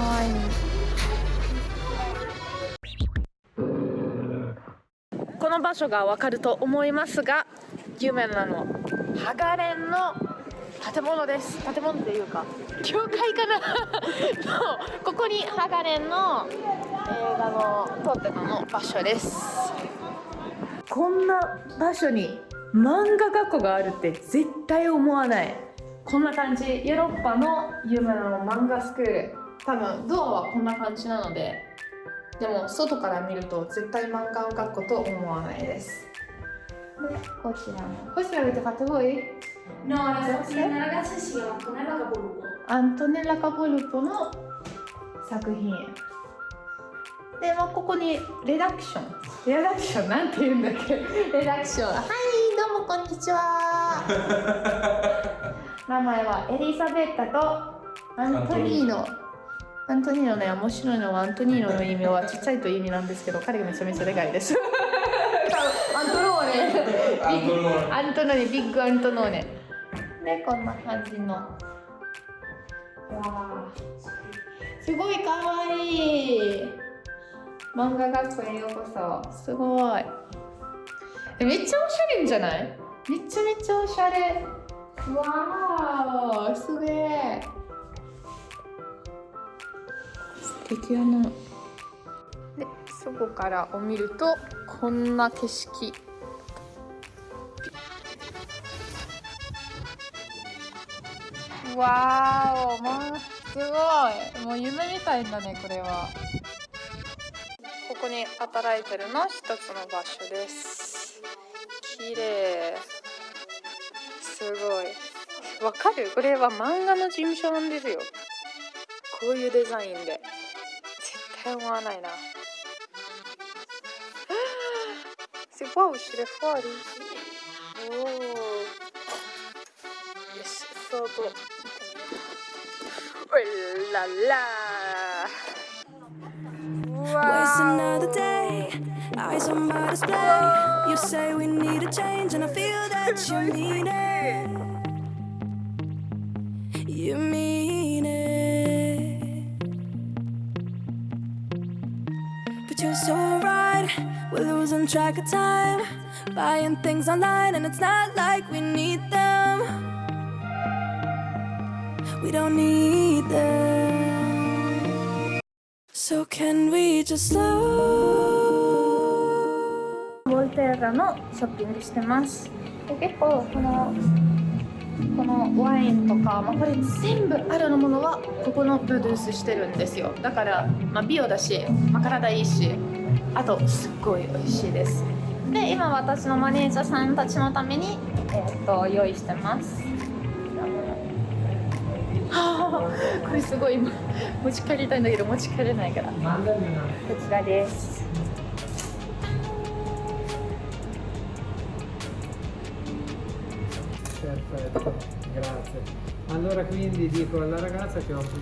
わいい。この場所がわかると思いますが有名なの。ハガレンの建物です。建物っていうか教会かな。のここにハガレンの映画の撮ってたの場所です。こんな場所に漫画学校があるって絶対思わない。こんな感じ。ヨーロッパの有名な漫画スクール多分ドアはこんな感じなのででも外から見ると絶対漫画学校と思わないですでこちらも Questo l'avete fatto voi? No, la, la ragazza si chiama Antonella Capolupo. アントネラ・カポルポの作品で、まあ、ここにレダクションレダクションなんて言うんだっけレダクションはいどうもこんにちは名前はエリザベッタとアントニーノアントニーノね面白いのはアントニーノの意味はちっちゃいという意味なんですけど彼がめちゃめちゃでかいです。アントローネ。アントローネ。アントノーネビッグアントノーネ。でこんな感じの。わあ。すごいかわいい。漫画学校へようこそ。すごい。えめっちゃおしゃれんじゃない？めちゃめちゃおしゃれ。わーすげえ素敵やなでそこからを見るとこんな景色。わーお、まあ、すごい。もう夢みたいだねこれは。ここに働いてるの一つの場所です。綺麗。すごい。わかる？これは漫画の事務所なんですよ。こういうデザインで。حيوانين C'est wow, je. Oh. Yes, so. Oh la la. Another day. Eyes on my display. Whoa. You say we need a change, and I feel that you mean it. You mean so right. we're losing track of time. Buying things online, and it's not like we need them. We don't need them. So can we just slow? ボルテーラのショッピングしてますで結構このこのワインとか、まあ、これ全部あるものはここのプロデュースしてるんですよだから、まあ、美容だし、まあ、体いいしあとすっごい美味しいです。で今私のマネージャーさんたちのために、えー、と用意してます。は あこれすごい今持ち帰りたいんだけど持ち帰れないから。こちらです。Perfetto, grazie. Allora quindi dico alla ragazza che offro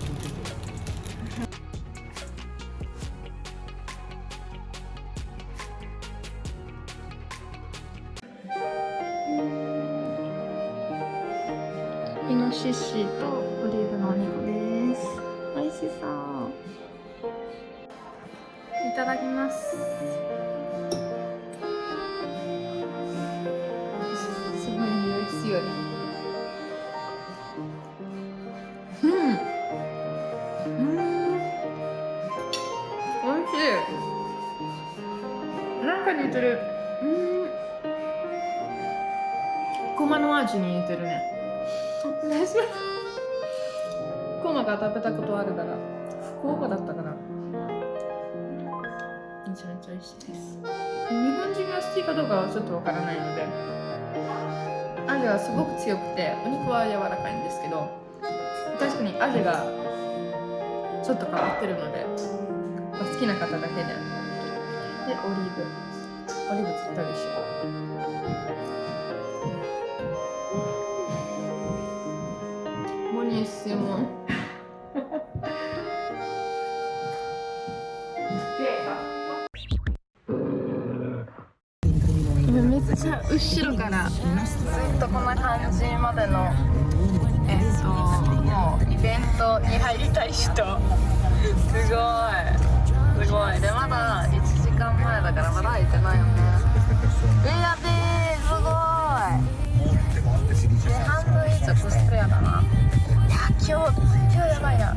イノシシとオリーブのお肉です。美味しそう。いただきます。すごい匂い強い。うん。うん。美味しい。なんか似てる。うん。ごまの味に似てるねコマが食べたことあるから福岡だったからめちゃめちゃ美味しいです。日本人が好きかどうかはちょっとわからないので味はすごく強くてお肉は柔らかいんですけど確かに味がちょっと変わってるので、好きな方だけででオリーブ。オリーブつったでしょ後ろから。ずっとこんな感じまでのえっともうイベントに入りたい人。すごい。すごい。でまだ1時間前だからまだ開いてないよね。えやべえ。すごい。で半分以上コスプレイヤーだな。いや今日今日やばいな。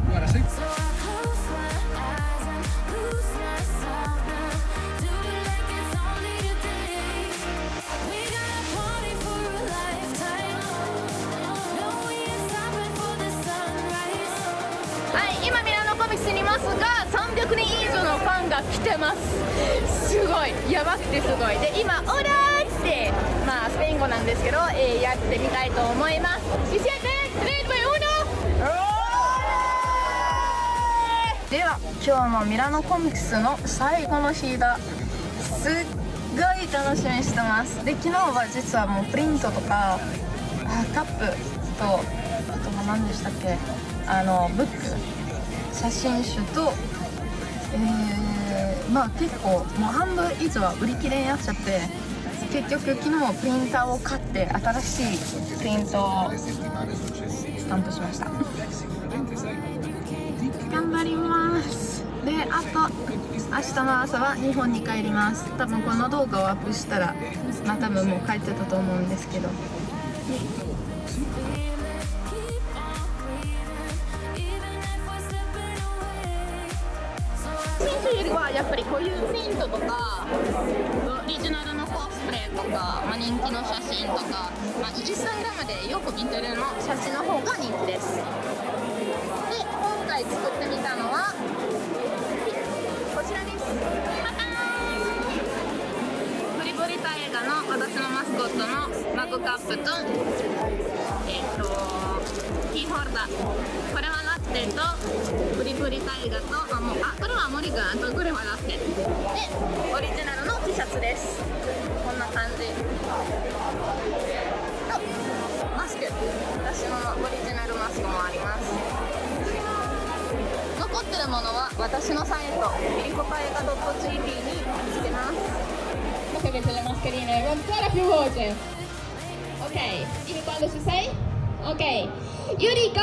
今ミラノコミスにいますが300人以上のファンが来てます。すごい。やばくてすごい。で今「オーライ!」ってまあスペイン語なんですけど、えーやってみたいと思います「では今日のミラノコミックスの最後の日だ。すっごい楽しみにしてます。で昨日は実はもうプリントとかあカップとあとは何でしたっけ？あのブック。写真集とえー、まあ結構もう半分以上は売り切れになっちゃって結局昨日プリンターを買って新しいプリントをスタンプしました。頑張ります。であと明日の朝は日本に帰ります。多分この動画をアップしたらまあ多分もう帰ってたと思うんですけど。よりはやっぱりこういうプリントとかオリジナルのコスプレとか、まあ、人気の写真とか、まあ、インスタグラムでよく見てるの写真の方が人気です。で今回作ってみたのはこちらです。パターンブリブリタ映画の私のマスコットのマグカップとえっとキーホルダー。これはラッテとブリブリタイガとあもうあこれは森君あとこれはラッテでオリジナルの T シャツです。こんな感じ。とマスク。私のオリジナルマスクもあります。残ってるものは私のサイトミリコパエガ .jp につけます。Che avete le mascherine con ancora più voce. Ok, dimmi quando ci sei. Ok, Yuriko!